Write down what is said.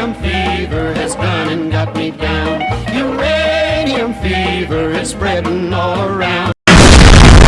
Uranium fever has gone and got me down. Uranium fever is spreading all around.